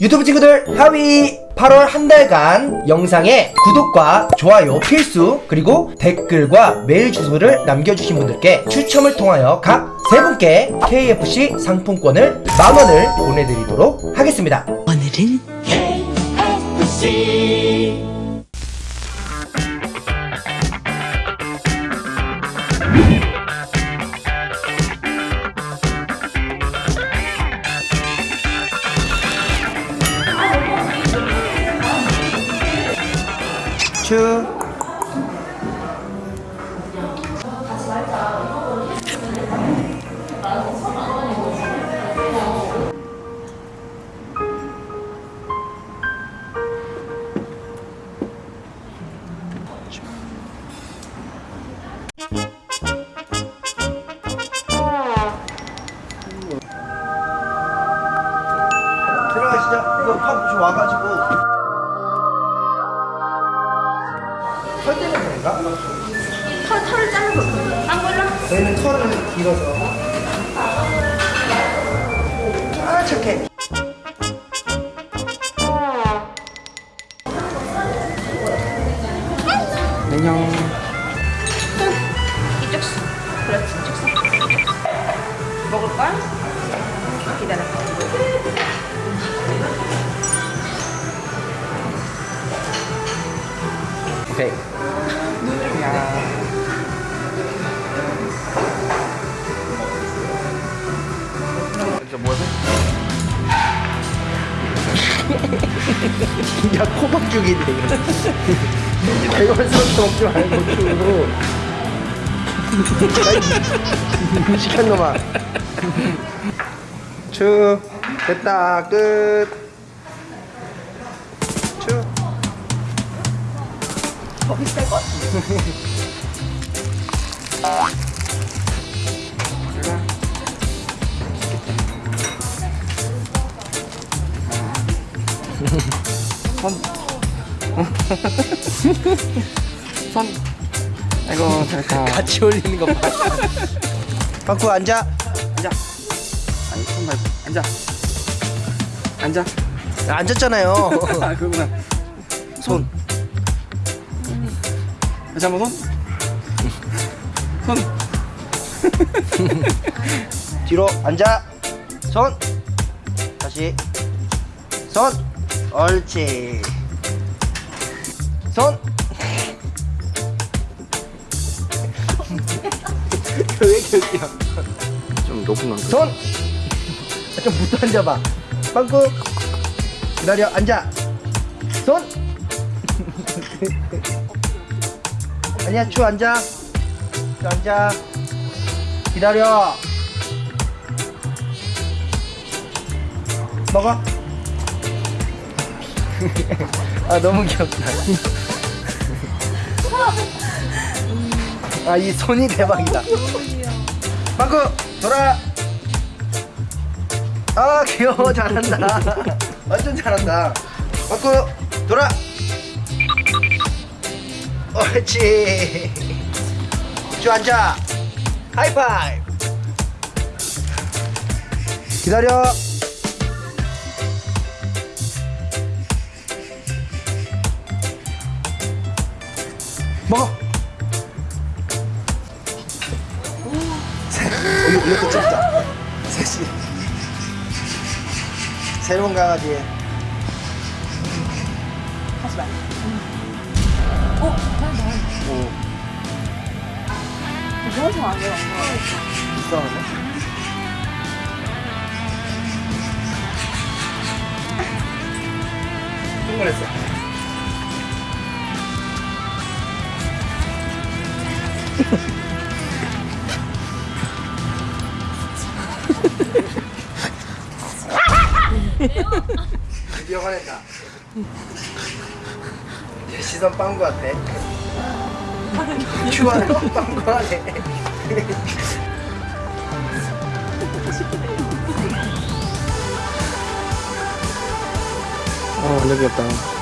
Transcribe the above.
유튜브 친구들 하위 8월 한 달간 영상에 구독과 좋아요 필수 그리고 댓글과 메일 주소를 남겨주신 분들께 추첨을 통하여 각 세 분께 KFC 상품권을 만원을 보내드리도록 하겠습니다. 오늘은 추 들어가시죠. 이거 팝좀 와가지고 그런가? 털, 털을 자르고 안 걸려? 저희는 털을 길어서 아 착해 안녕 이쪽 수 그렇지 이쪽 수 먹을걸? 기다려 오케이 야 코박죽이네 대걸스럽게 먹지 말고 주고. 무식한 놈아 추. 됐다. 끝. 추. 더 비쌀 것 손. 아이고 잘했다. 같이 올리는 거 봐. 방구 앉아. 앉아. 아니 손 말고 앉아. 앉아. 야, 앉았잖아요. 아 그거구나. 손. 다시 한번 손. 손. 뒤로 앉아. 손. 다시. 손. 옳지. 손. 왜 이렇게 웃겨? 좀 높은 건. 손. 아, 좀 붙어 앉아봐. 빵꾸. 기다려. 앉아. 손. 아니야. 추 앉아. 추 앉아. 기다려. 먹어. 아 너무 귀엽다. 아 이 손이 대박이다. 빵꾸 돌아. 아 귀여워 잘한다. 완전 잘한다. 빵꾸 돌아. 옳지. 쭉 앉아. 하이파이브. 기다려. 먹어. 이거, 이것도 찍자. 셋이. 새로운 강아지. 하지 말 오, 무서워서 안 해요 이상하네. 흥분했어. 제 시선 빵구 같아. 주환 빵구 하네. 어 완전 귀엽다.